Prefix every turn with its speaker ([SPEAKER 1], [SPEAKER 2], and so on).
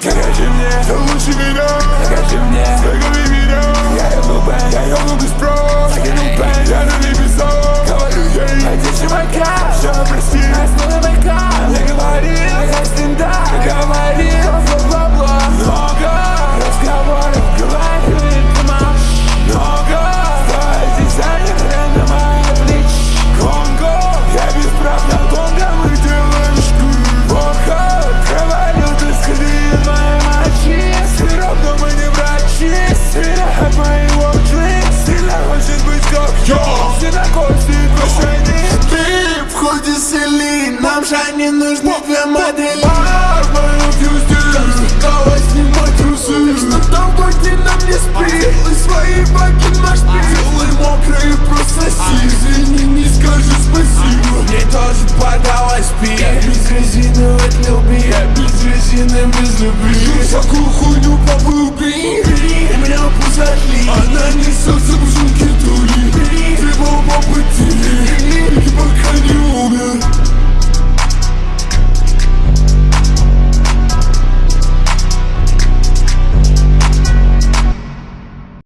[SPEAKER 1] Скажи мне, ты лучше меня Скажи мне, Ты
[SPEAKER 2] в ходе сели, нам же не нужны две модели Стала снимать трусы Что там боги нам не спи И свои баги на шпи мокрый мокрые прососи Извини, не скажешь спасибо Мне тоже подалась пи Я без резины от любви Я без резины без любви Всякую хуйню попылби У меня пузатли Она несется